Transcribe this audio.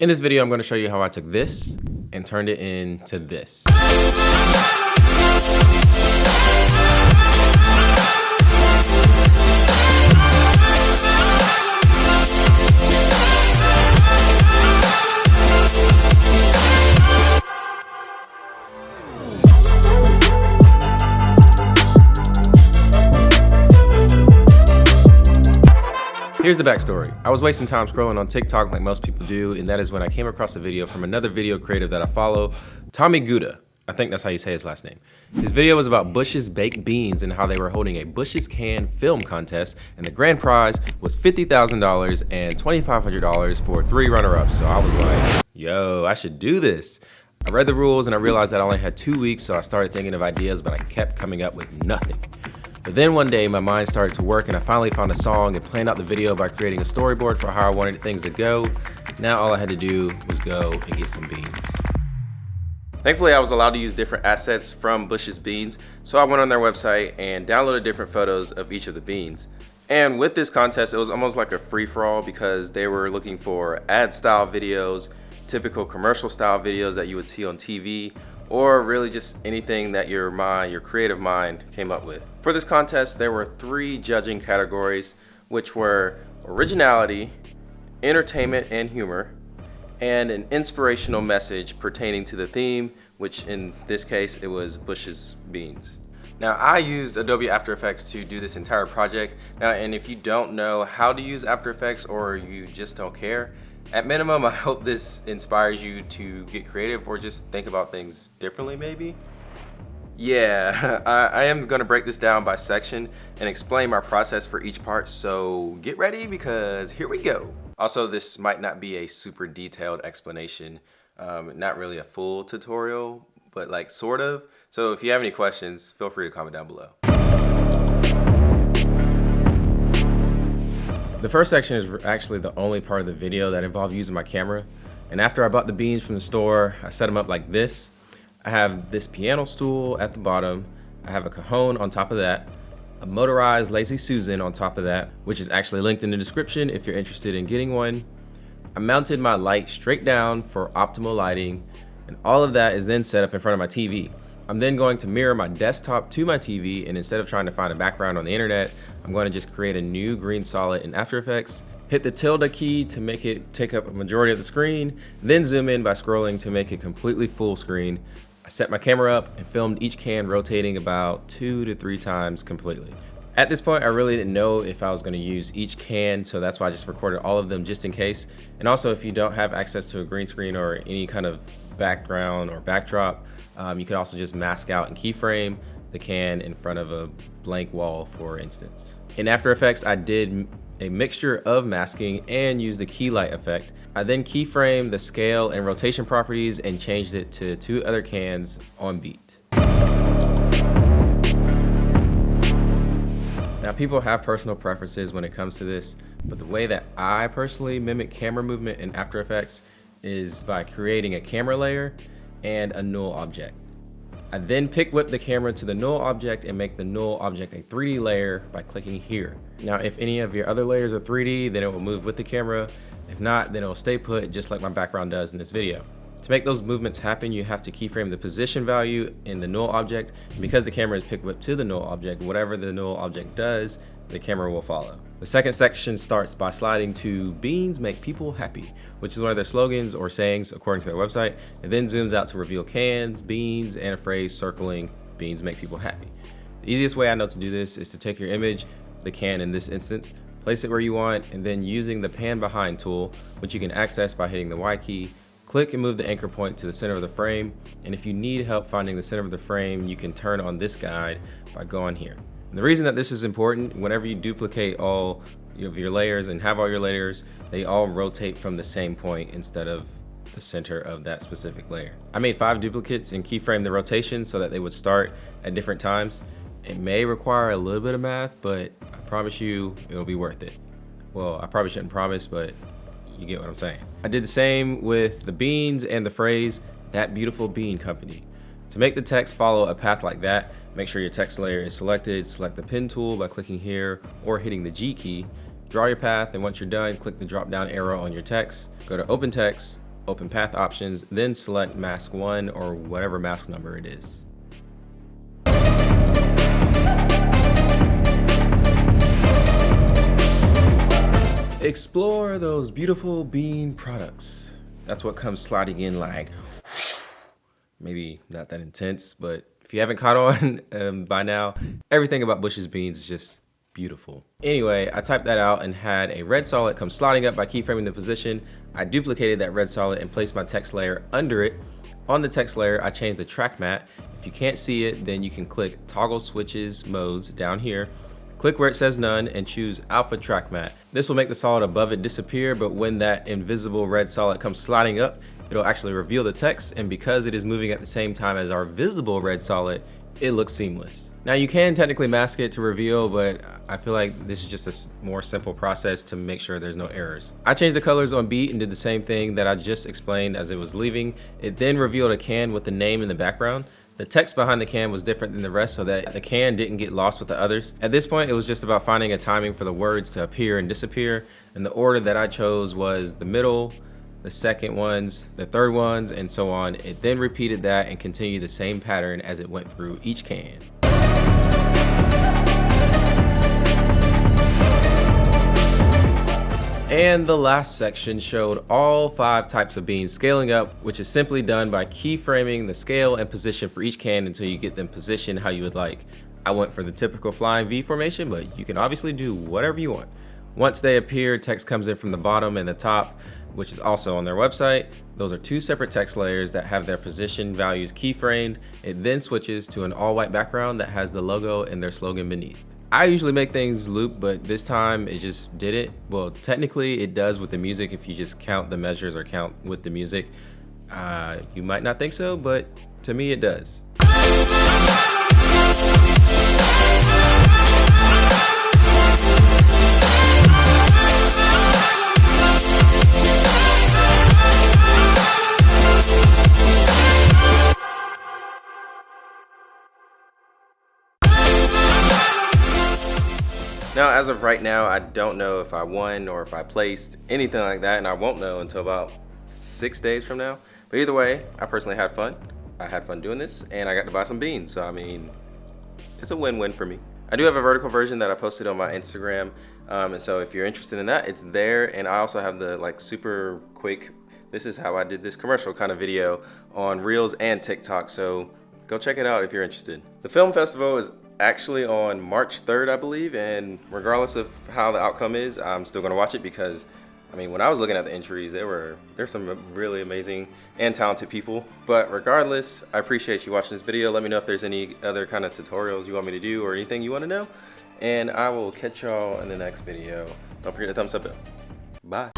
In this video, I'm going to show you how I took this and turned it into this. Here's the backstory. I was wasting time scrolling on TikTok like most people do, and that is when I came across a video from another video creator that I follow, Tommy Guda. I think that's how you say his last name. His video was about Bush's baked beans and how they were holding a Bush's Can film contest, and the grand prize was $50,000 and $2,500 for three runner-ups. So I was like, yo, I should do this. I read the rules and I realized that I only had two weeks, so I started thinking of ideas, but I kept coming up with nothing. But then one day my mind started to work and I finally found a song and planned out the video by creating a storyboard for how I wanted things to go. Now all I had to do was go and get some beans. Thankfully, I was allowed to use different assets from Bush's Beans, so I went on their website and downloaded different photos of each of the beans. And with this contest, it was almost like a free-for-all because they were looking for ad-style videos, typical commercial style videos that you would see on TV, or really just anything that your mind, your creative mind came up with. For this contest, there were three judging categories, which were originality, entertainment and humor, and an inspirational message pertaining to the theme, which in this case, it was Bush's Beans. Now I used Adobe After Effects to do this entire project. Now, and if you don't know how to use After Effects or you just don't care, at minimum, I hope this inspires you to get creative or just think about things differently maybe. Yeah, I, I, am gonna break this down by section and explain my process for each part, so get ready because here we go. Also, this might not be a super detailed explanation, um, not really a full tutorial, but like sort of. So if you have any questions, feel free to comment down below. The first section is actually the only part of the video that involved using my camera. And after I bought the beans from the store, I set them up like this. I have this piano stool at the bottom. I have a cajon on top of that, a motorized Lazy Susan on top of that, which is actually linked in the description if you're interested in getting one. I mounted my light straight down for optimal lighting, and all of that is then set up in front of my TV. I'm then going to mirror my desktop to my TV and instead of trying to find a background on the internet, I'm going to just create a new green solid in After Effects, hit the tilde key to make it take up a majority of the screen, then zoom in by scrolling to make it completely full screen. I set my camera up and filmed each can rotating about two to three times completely. At this point, I really didn't know if I was gonna use each can, so that's why I just recorded all of them just in case. And also, if you don't have access to a green screen or any kind of background or backdrop, um, you could also just mask out and keyframe the can in front of a blank wall, for instance. In After Effects, I did a mixture of masking and used the Keylight effect. I then keyframed the scale and rotation properties and changed it to two other cans on beat. Now people have personal preferences when it comes to this, but the way that I personally mimic camera movement in After Effects is by creating a camera layer and a null object. I then pick whip the camera to the null object and make the null object a 3D layer by clicking here. Now, if any of your other layers are 3D, then it will move with the camera. If not, then it will stay put just like my background does in this video. To make those movements happen, you have to keyframe the position value in the null object. And because the camera is pick whipped to the null object, whatever the null object does, the camera will follow. The second section starts by sliding to beans make people happy, which is one of their slogans or sayings according to their website, and then zooms out to reveal cans, beans, and a phrase circling beans make people happy. The easiest way I know to do this is to take your image, the can in this instance, place it where you want, and then using the pan behind tool, which you can access by hitting the Y key, click and move the anchor point to the center of the frame, and if you need help finding the center of the frame, you can turn on this guide by going here. And the reason that this is important, whenever you duplicate all of your layers and have all your layers, they all rotate from the same point instead of the center of that specific layer. I made five duplicates and keyframe the rotation so that they would start at different times. It may require a little bit of math, but I promise you it'll be worth it. Well, I probably shouldn't promise, but you get what I'm saying. I did the same with the beans and the phrase, that beautiful bean company. To make the text follow a path like that, make sure your text layer is selected, select the pen tool by clicking here or hitting the G key, draw your path, and once you're done, click the drop down arrow on your text, go to open text, open path options, then select mask one or whatever mask number it is. Explore those beautiful bean products. That's what comes sliding in like, maybe not that intense, but if you haven't caught on um, by now, everything about Bush's beans is just beautiful. Anyway, I typed that out and had a red solid come sliding up by keyframing the position. I duplicated that red solid and placed my text layer under it. On the text layer, I changed the track matte. If you can't see it, then you can click toggle switches modes down here Click where it says none and choose alpha track matte. This will make the solid above it disappear, but when that invisible red solid comes sliding up, it'll actually reveal the text, and because it is moving at the same time as our visible red solid, it looks seamless. Now you can technically mask it to reveal, but I feel like this is just a more simple process to make sure there's no errors. I changed the colors on beat and did the same thing that I just explained as it was leaving. It then revealed a can with the name in the background. The text behind the can was different than the rest so that the can didn't get lost with the others. At this point, it was just about finding a timing for the words to appear and disappear. And the order that I chose was the middle, the second ones, the third ones, and so on. It then repeated that and continued the same pattern as it went through each can. And the last section showed all five types of beans scaling up, which is simply done by keyframing the scale and position for each can until you get them positioned how you would like. I went for the typical flying V formation, but you can obviously do whatever you want. Once they appear, text comes in from the bottom and the top, which is also on their website. Those are two separate text layers that have their position values keyframed. It then switches to an all white background that has the logo and their slogan beneath. I usually make things loop, but this time it just did it. Well, technically it does with the music if you just count the measures or count with the music. Uh, you might not think so, but to me it does. Now, as of right now, I don't know if I won or if I placed, anything like that, and I won't know until about six days from now. But either way, I personally had fun. I had fun doing this, and I got to buy some beans, so I mean, it's a win-win for me. I do have a vertical version that I posted on my Instagram, um, and so if you're interested in that, it's there, and I also have the like super quick, this is how I did this commercial kind of video on Reels and TikTok, so go check it out if you're interested. The film festival is actually on March 3rd, I believe, and regardless of how the outcome is, I'm still gonna watch it because, I mean, when I was looking at the entries, there were there's some really amazing and talented people. But regardless, I appreciate you watching this video. Let me know if there's any other kind of tutorials you want me to do or anything you want to know, and I will catch y'all in the next video. Don't forget to thumbs up. Bye.